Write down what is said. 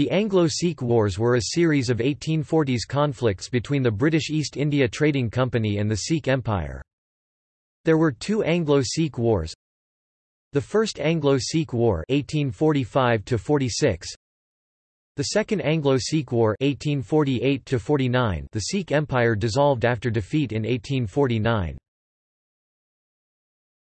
The Anglo-Sikh Wars were a series of 1840s conflicts between the British East India Trading Company and the Sikh Empire. There were two Anglo-Sikh Wars. The First Anglo-Sikh War 1845 -46, the Second Anglo-Sikh War 1848 -49, the Sikh Empire dissolved after defeat in 1849.